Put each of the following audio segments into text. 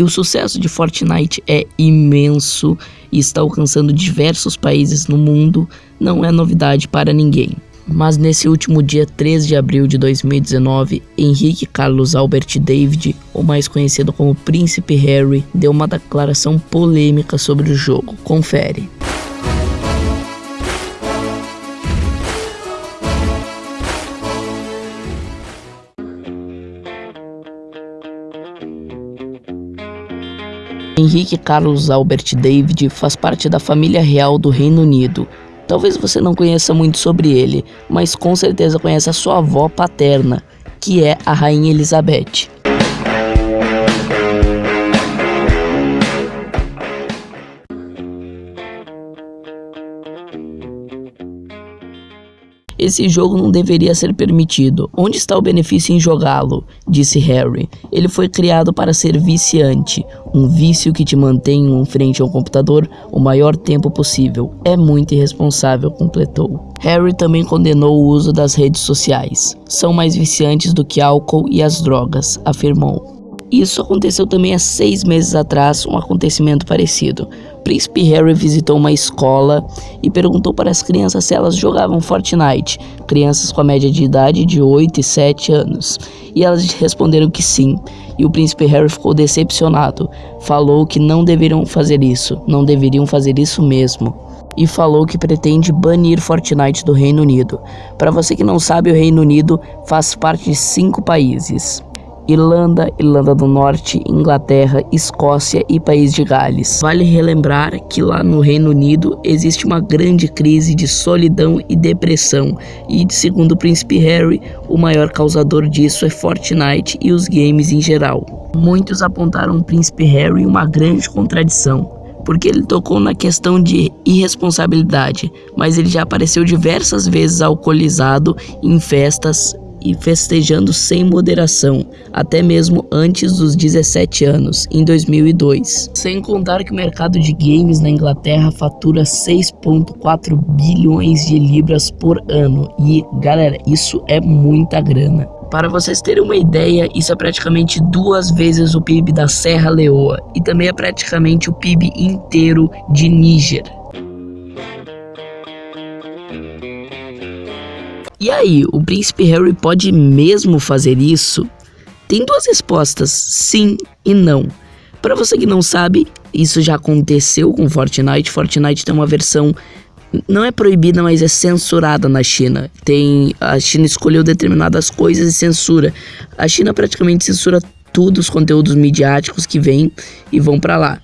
Que o sucesso de Fortnite é imenso e está alcançando diversos países no mundo não é novidade para ninguém. Mas nesse último dia 13 de abril de 2019, Henrique Carlos Albert David, ou mais conhecido como Príncipe Harry, deu uma declaração polêmica sobre o jogo. Confere. Henrique Carlos Albert David faz parte da família real do Reino Unido. Talvez você não conheça muito sobre ele, mas com certeza conhece a sua avó paterna, que é a Rainha Elizabeth. Esse jogo não deveria ser permitido. Onde está o benefício em jogá-lo? Disse Harry. Ele foi criado para ser viciante, um vício que te mantém em frente ao computador o maior tempo possível. É muito irresponsável, completou. Harry também condenou o uso das redes sociais. São mais viciantes do que álcool e as drogas, afirmou. Isso aconteceu também há seis meses atrás, um acontecimento parecido. Príncipe Harry visitou uma escola e perguntou para as crianças se elas jogavam Fortnite, crianças com a média de idade de 8 e 7 anos, e elas responderam que sim. E o príncipe Harry ficou decepcionado, falou que não deveriam fazer isso, não deveriam fazer isso mesmo e falou que pretende banir Fortnite do Reino Unido. Para você que não sabe, o Reino Unido faz parte de cinco países: Irlanda, Irlanda do Norte, Inglaterra, Escócia e País de Gales. Vale relembrar que lá no Reino Unido existe uma grande crise de solidão e depressão, e segundo o príncipe Harry, o maior causador disso é Fortnite e os games em geral. Muitos apontaram o príncipe Harry uma grande contradição porque ele tocou na questão de irresponsabilidade, mas ele já apareceu diversas vezes alcoolizado em festas e festejando sem moderação, até mesmo antes dos 17 anos, em 2002. Sem contar que o mercado de games na Inglaterra fatura 6,4 bilhões de libras por ano. E galera, isso é muita grana. Para vocês terem uma ideia, isso é praticamente duas vezes o PIB da Serra Leoa e também é praticamente o PIB inteiro de Níger. E aí, o príncipe Harry pode mesmo fazer isso? Tem duas respostas, sim e não. Para você que não sabe, isso já aconteceu com Fortnite. Fortnite tem uma versão não é proibida, mas é censurada na China. Tem a China escolheu determinadas coisas e censura. A China praticamente censura tudo os conteúdos midiáticos que vêm e vão para lá.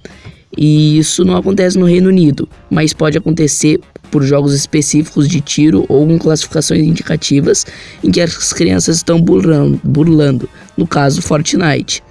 E isso não acontece no Reino Unido, mas pode acontecer por jogos específicos de tiro ou com classificações indicativas em que as crianças estão burlando, burlando no caso Fortnite.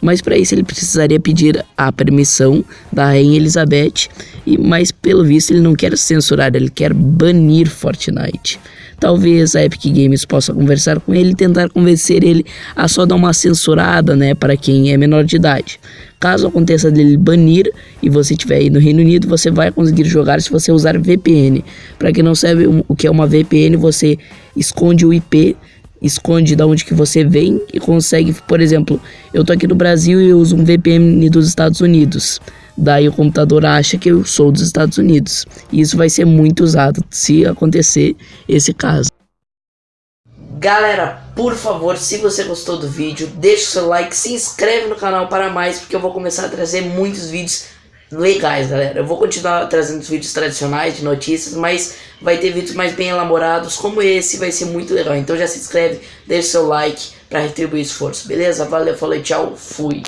Mas para isso ele precisaria pedir a permissão da Rainha Elizabeth, e mas pelo visto ele não quer censurar, ele quer banir Fortnite. Talvez a Epic Games possa conversar com ele e tentar convencer ele a só dar uma censurada, né, para quem é menor de idade. Caso aconteça dele banir e você estiver aí no Reino Unido, você vai conseguir jogar se você usar VPN. Para quem não sabe o que é uma VPN, você esconde o IP, esconde da onde que você vem e consegue, por exemplo, eu tô aqui no Brasil e eu uso um VPN dos Estados Unidos. Daí o computador acha que eu sou dos Estados Unidos. E isso vai ser muito usado se acontecer esse caso. Galera, por favor, se você gostou do vídeo, deixa o seu like, se inscreve no canal para mais, porque eu vou começar a trazer muitos vídeos legais, galera. Eu vou continuar trazendo os vídeos tradicionais de notícias, mas vai ter vídeos mais bem elaborados, como esse, vai ser muito legal. Então já se inscreve, deixa seu like para retribuir esforço, beleza? Valeu, falei, tchau, fui.